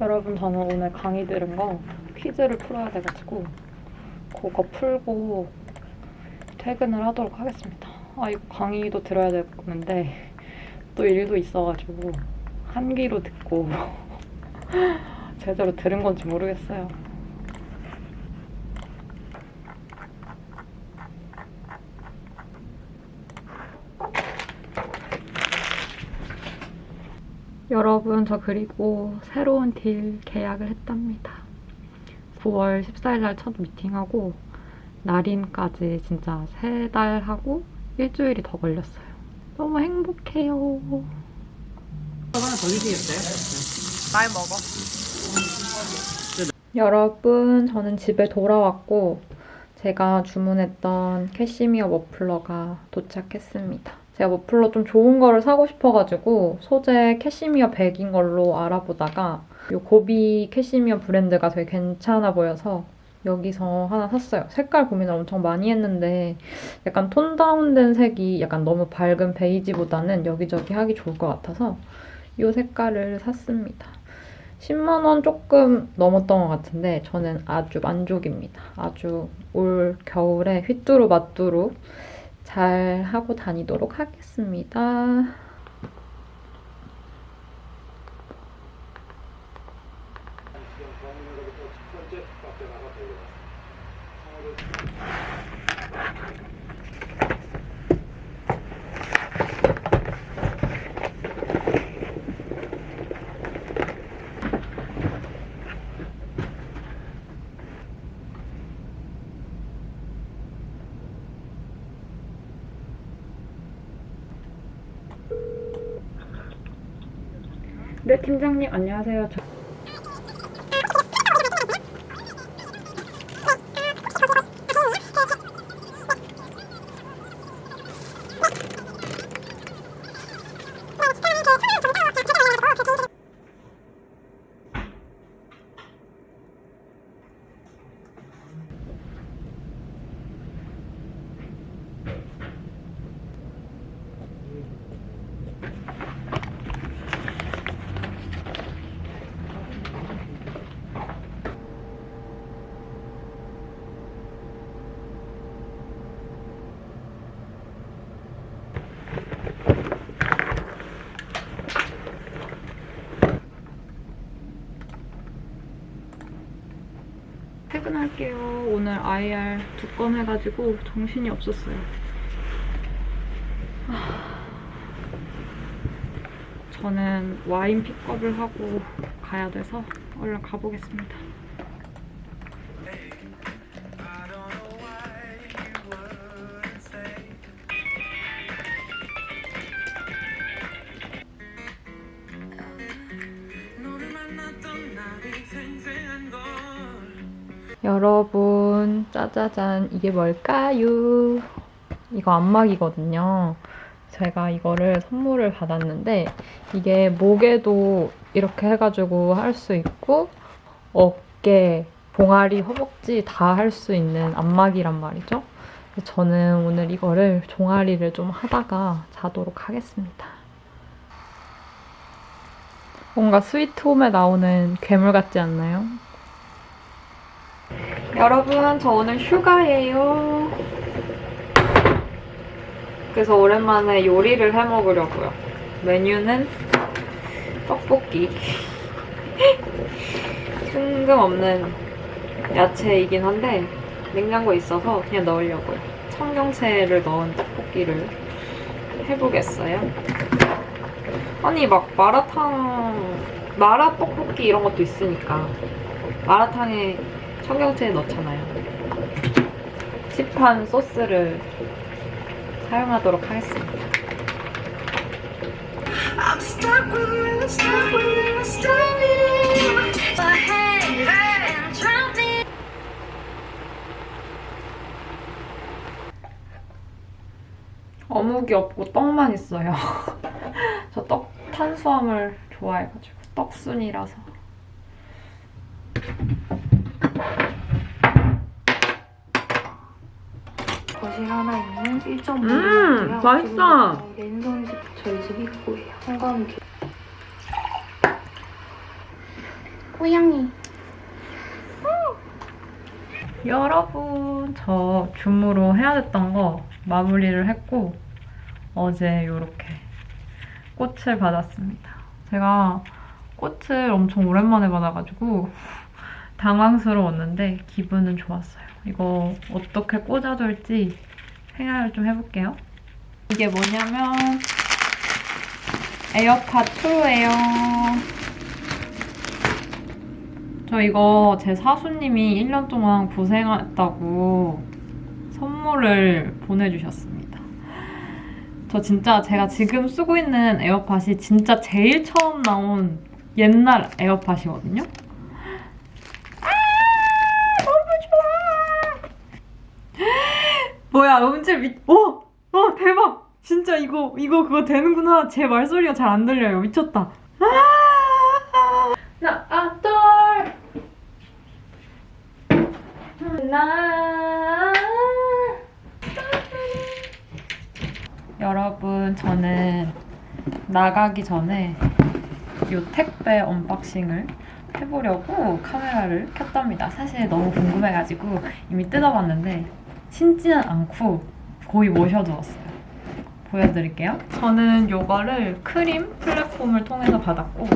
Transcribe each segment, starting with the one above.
여러분 저는 오늘 강의 들은 거 퀴즈를 풀어야 돼가지고 그거 풀고 퇴근을 하도록 하겠습니다. 아 이거 강의도 들어야 되는데 또 일도 있어가지고 한 귀로 듣고 제대로 들은 건지 모르겠어요. 여러분 저 그리고 새로운 딜 계약을 했답니다. 9월 14일 날 첫 미팅하고 날인까지 진짜 세 달 하고 일주일이 더 걸렸어요. 너무 행복해요. 하나 더 주시겠어요? 날 먹어. 여러분 저는 집에 돌아왔고 제가 주문했던 캐시미어 머플러가 도착했습니다. 제가 머플러 좀 좋은 거를 사고 싶어가지고 소재 캐시미어 100인 걸로 알아보다가 이 고비 캐시미어 브랜드가 되게 괜찮아 보여서 여기서 하나 샀어요. 색깔 고민을 엄청 많이 했는데 약간 톤 다운된 색이 약간 너무 밝은 베이지보다는 여기저기 하기 좋을 것 같아서 이 색깔을 샀습니다. 10만 원 조금 넘었던 것 같은데 저는 아주 만족입니다. 아주 올 겨울에 휘뚜루 마뚜루 잘 하고 다니도록 하겠습니다. 팀장님 안녕하세요. 퇴근할게요. 오늘 IR 두 건 해가지고 정신이 없었어요. 아, 저는 와인 픽업을 하고 가야 돼서 얼른 가보겠습니다. 여러분 짜자잔 이게 뭘까요? 이거 안막이거든요. 제가 이거를 선물을 받았는데 이게 목에도 이렇게 해가지고 할 수 있고 어깨, 봉아리, 허벅지 다 할 수 있는 안막이란 말이죠. 저는 오늘 이거를 종아리를 좀 하다가 자도록 하겠습니다. 뭔가 스위트홈에 나오는 괴물 같지 않나요? 여러분 저 오늘 휴가예요. 그래서 오랜만에 요리를 해먹으려고요. 메뉴는 떡볶이. 뜬금없는 야채이긴 한데 냉장고에 있어서 그냥 넣으려고요. 청경채를 넣은 떡볶이를 해보겠어요. 아니 막 마라탕, 마라 떡볶이 이런 것도 있으니까 마라탕에 청경채 넣잖아요. 시판 소스를 사용하도록 하겠습니다. 어묵이 없고 떡만 있어요. 저 떡 탄수화물 좋아해가지고 떡순이라서. 거실 하나 있는 1.5 음, 맛있다. 랜선 집 저희 집 입구예요. 개- 고양이. 여러분, 저 줌으로 해야 됐던 거 마무리를 했고, 어제 이렇게 꽃을 받았습니다. 제가 꽃을 엄청 오랜만에 받아가지고 당황스러웠는데 기분은 좋았어요. 이거 어떻게 꽂아둘지 생각을 좀 해볼게요. 이게 뭐냐면 에어팟 2예요. 저 이거 제 사수님이 1년 동안 고생했다고 선물을 보내주셨습니다. 저 진짜 제가 지금 쓰고 있는 에어팟이 진짜 제일 처음 나온 옛날 에어팟이거든요. 아, 너무 좋아! 뭐야, 음질 미, 오! 어, 대박! 진짜 이거, 이거 그거 되는구나. 제 말소리가 잘 안 들려요. 미쳤다. 아! 나, 아, 똘! 나 여러분 저는 나가기 전에 이 택배 unboxing을 해보려고 카메라를 켰답니다. 사실 너무 궁금해가지고 이미 뜯어봤는데 신지는 않고 거의 모셔두었어요. 보여드릴게요. 저는 이거를 KREAM 플랫폼을 통해서 받았고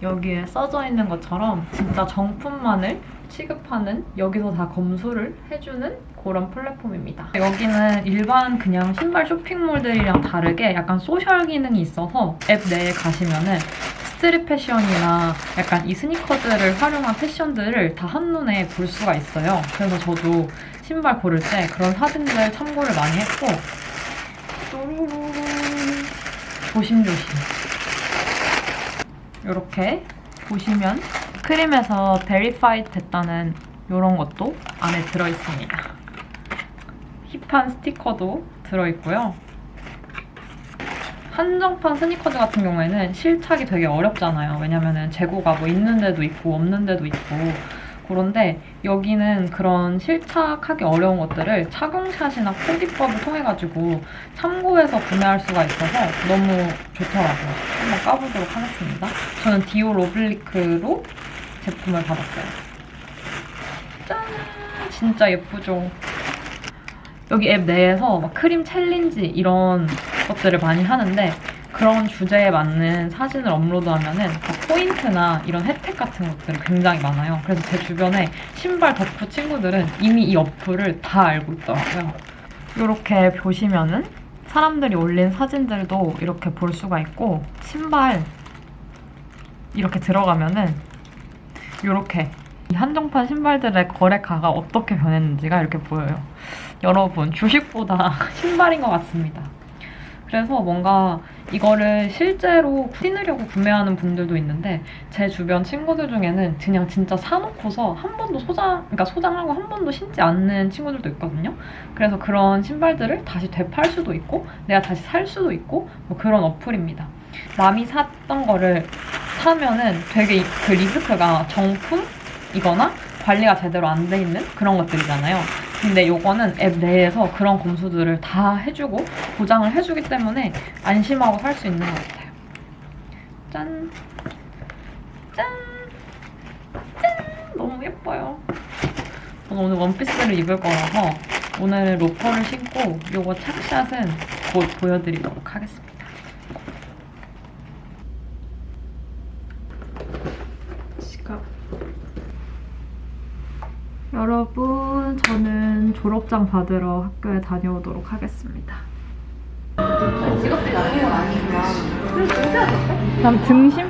여기에 써져 있는 것처럼 진짜 정품만을 취급하는 여기서 다 검수를 해주는 그런 플랫폼입니다. 여기는 일반 그냥 신발 쇼핑몰들이랑 다르게 약간 social 기능이 있어서 앱 내에 가시면은 street 패션이나 약간 이 sneaker들을 활용한 패션들을 다 한눈에 볼 수가 있어요. 그래서 저도 신발 고를 때 그런 사진들 참고를 많이 했고 조심조심 이렇게 보시면 KREAM에서 verified 됐다는 이런 것도 안에 들어있습니다. hip한 스티커도 들어있고요. 한정판 스니커즈 같은 경우에는 실착이 되게 어렵잖아요. 왜냐면은 재고가 뭐 있는 데도 있고 없는 데도 있고 그런데 여기는 그런 실착하기 어려운 것들을 착용샷이나 코디법을 통해가지고 참고해서 구매할 수가 있어서 너무 좋더라고요. 한번 까보도록 하겠습니다. 저는 Dior Oblique로 제품을 받았어요. 짠! 진짜 예쁘죠? 여기 앱 내에서 막 KREAM challenge 이런 것들을 많이 하는데 그런 주제에 맞는 사진을 업로드하면은 그 포인트나 이런 혜택 같은 것들이 굉장히 많아요. 그래서 제 주변에 신발 덕후 친구들은 이미 이 어플을 다 알고 있더라고요. 이렇게 보시면은 사람들이 올린 사진들도 이렇게 볼 수가 있고 신발 이렇게 들어가면은 이렇게 이 한정판 신발들의 거래가가 어떻게 변했는지가 이렇게 보여요. 여러분 주식보다 신발인 것 같습니다. 그래서 뭔가 이거를 실제로 신으려고 구매하는 분들도 있는데 제 주변 친구들 중에는 그냥 진짜 사놓고서 한 번도 소장, 그러니까 소장하고 한 번도 신지 않는 친구들도 있거든요. 그래서 그런 신발들을 다시 되팔 수도 있고 내가 다시 살 수도 있고 뭐 그런 어플입니다. 남이 샀던 거를 사면은 되게 이- 그 리스크가 정품이거나 관리가 제대로 안 돼 있는 그런 것들이잖아요. 근데 요거는 앱 내에서 그런 검수들을 다 해주고 보장을 해주기 때문에 안심하고 살 수 있는 것 같아요. 짠! 짠! 짠! 너무 예뻐요. 저는 오늘 원피스를 입을 거라서 오늘 로퍼를 신고 요거 착샷은 곧 보여드리도록 하겠습니다. 지갑. 여러분, 저는 졸업장 받으러 학교에 다녀오도록 하겠습니다. 난 등심?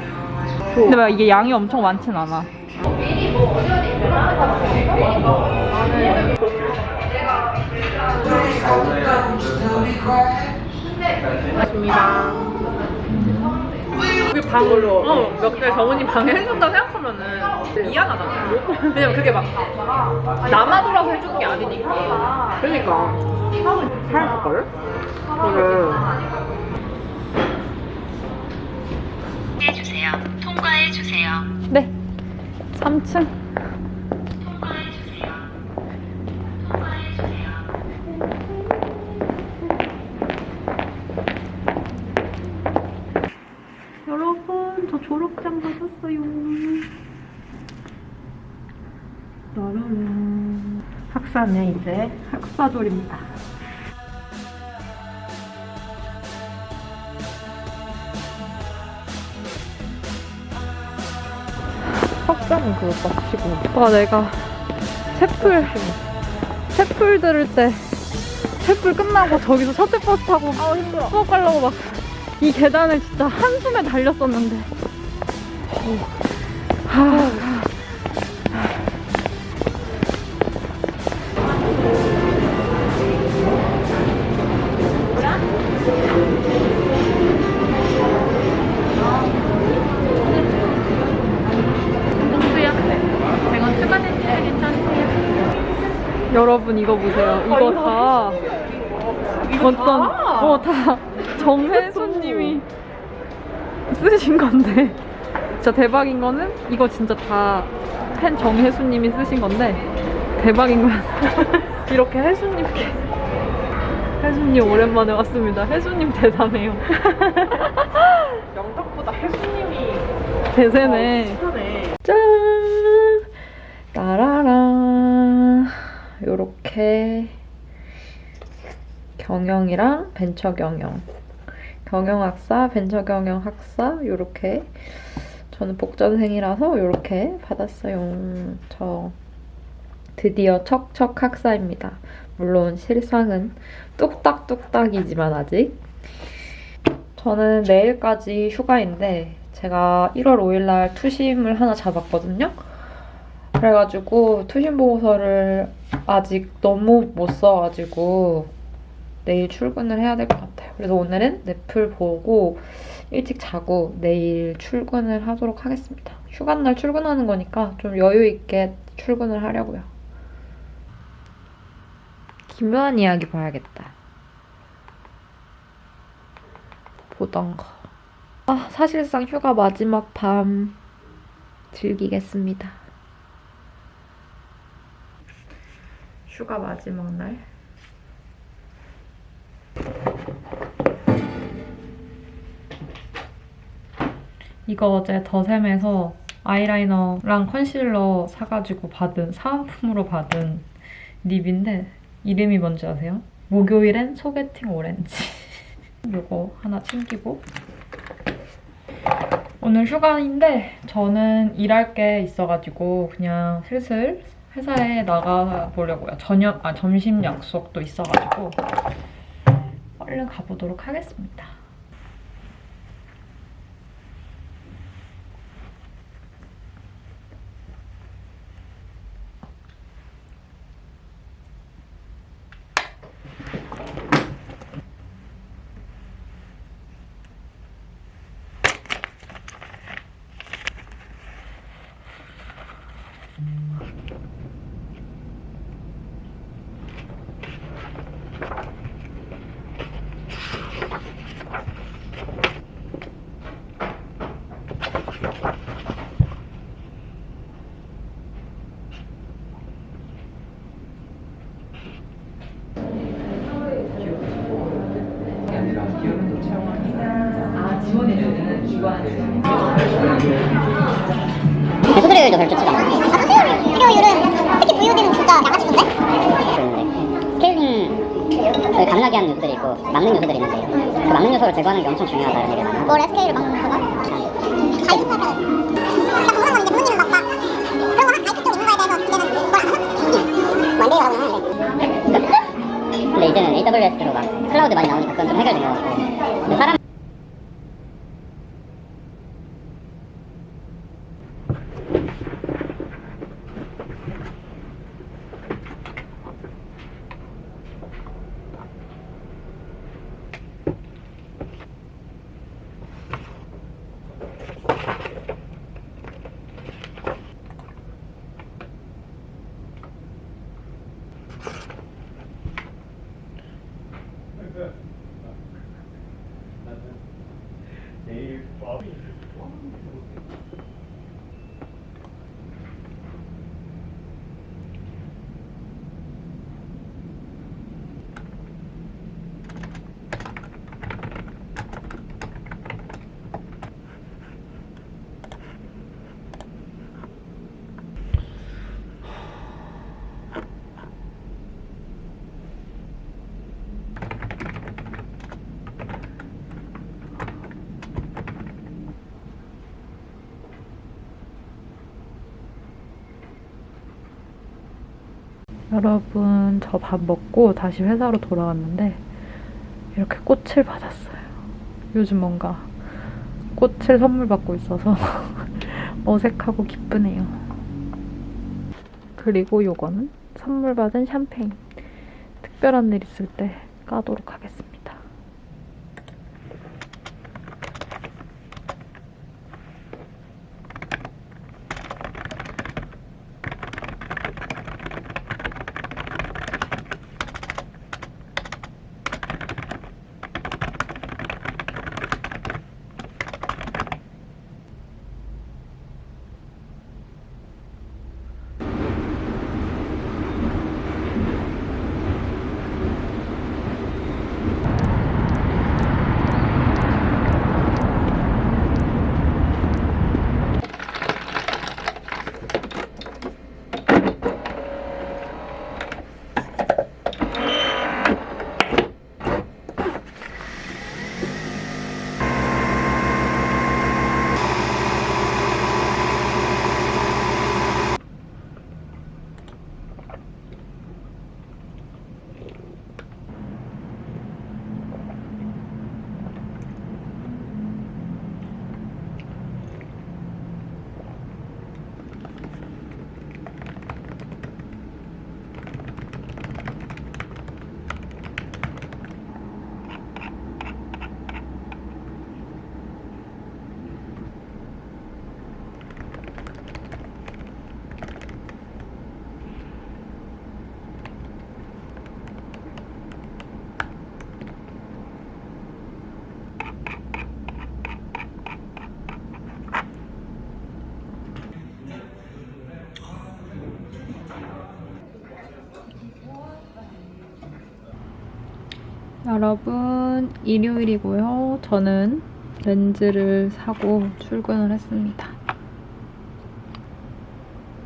근데 막 이게 양이 엄청 많진 않아. 맞습니다. 우리 방으로 어, 몇개 정은이 방에 해준다 생각하면은 미안하잖아. 왜냐면 그게 막 남아 돌아서 해주는 게 아니니까. 그러니까. 살걸? 그래. 해주세요. 통과해 주세요. 네. 3층. 졸업장 받았어요. 따라란. 학사는 이제 학사졸입니다. 학사는 그걸 마치고 와 내가 채플 채플 들을 때 채플 끝나고 저기서 셔틀 버스 타고 아 힘들어. 수업 가려고 막 이 계단을 진짜 한숨에 달렸었는데 여러분 이거 보세요. 이거 다 어떤 어다 정혜수님이 쓰신 건데 진짜 대박인 거는 이거 진짜 다 팬 정혜수님이 쓰신 건데 대박인 거야 이렇게 혜수님께 혜수님 오랜만에 왔습니다 혜수님 대단해요 영탁보다 혜수님이 대세네 하네. 짠! 따라란. 요렇게 경영이랑 벤처 경영. 경영학사, 벤처 경영 학사, 요렇게. 저는 복전생이라서 요렇게 받았어요. 저 드디어 척척 학사입니다. 물론 실상은 뚝딱뚝딱이지만 아직. 저는 내일까지 휴가인데 제가 1월 5일날 투심을 하나 잡았거든요. 그래가지고 투심 보고서를 아직 너무 못 써가지고 내일 출근을 해야 될 것 같아요. 그래서 오늘은 넷플 보고 일찍 자고 내일 출근을 하도록 하겠습니다. 휴가날 출근하는 거니까 좀 여유 있게 출근을 하려고요. 김요한 이야기 봐야겠다. 보던 거. 아, 사실상 휴가 마지막 밤 즐기겠습니다. 휴가 마지막 날. 이거 어제 더샘에서 아이라이너랑 컨실러 사가지고 받은 사은품으로 받은 립인데 이름이 뭔지 아세요? 목요일엔 소개팅 오렌지. 이거 하나 챙기고 오늘 휴가인데 저는 일할 게 있어가지고 그냥 슬슬 회사에 나가 보려고요. 저녁 아 점심 약속도 있어가지고 얼른 가보도록 하겠습니다. 수수료율도 별로 좋지가 않아. 수수료율은 특히 VOD는 진짜 양아치던데? 그런데 스케일링을 가능하게 하는 요소들이 있고 막는 요소들이 있는데 그 막는 요소를 제거하는 게 엄청 중요하다 이런 얘기가 많아. 뭘 SK를 막는 거가? 가입 수업을 그러니까 모르는 건데 부모님은 막, 막 그런 거 가입 특종 있는 거에 대해서 이제는 뭘안 하나? 뭐안 되라고 하는데 근데 이제는 AWS로 막 클라우드 많이 나오니까 그건 좀 해결된 것 같고. 사람 여러분, 저 밥 먹고 다시 회사로 돌아왔는데 이렇게 꽃을 받았어요. 요즘 뭔가 꽃을 선물 받고 있어서 어색하고 기쁘네요. 그리고 요거는 선물 받은 샴페인. 특별한 일 있을 때 까도록 하겠습니다. 여러분, 일요일이고요. 저는 렌즈를 사고 출근을 했습니다.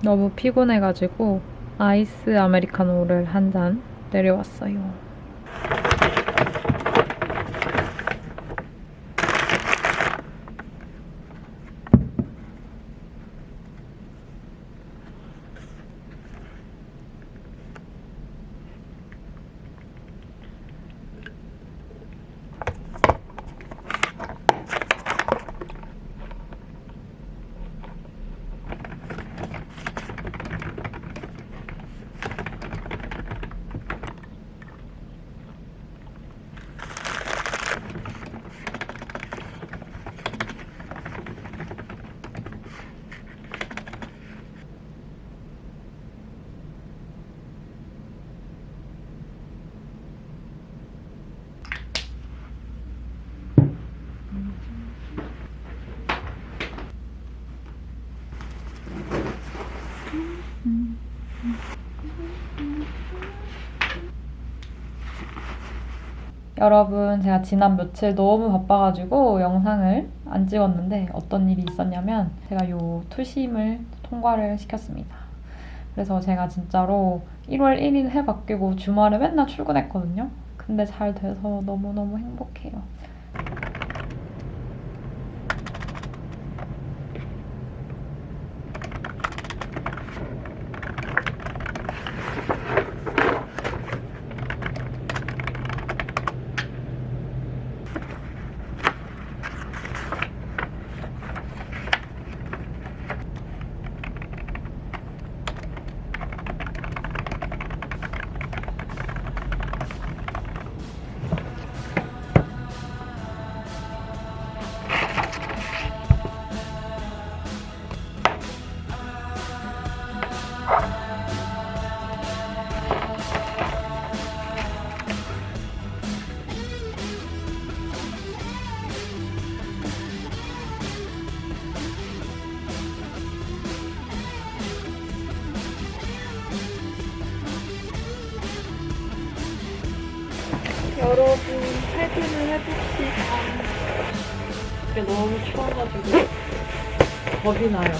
너무 피곤해가지고 아이스 아메리카노를 한 잔 내려왔어요. 여러분, 제가 지난 며칠 너무 바빠가지고 영상을 안 찍었는데 어떤 일이 있었냐면 제가 요 투심을 통과를 시켰습니다. 그래서 제가 진짜로 1월 1일 해 바뀌고 주말에 맨날 출근했거든요. 근데 잘 돼서 너무너무 행복해요. 겁이 나요.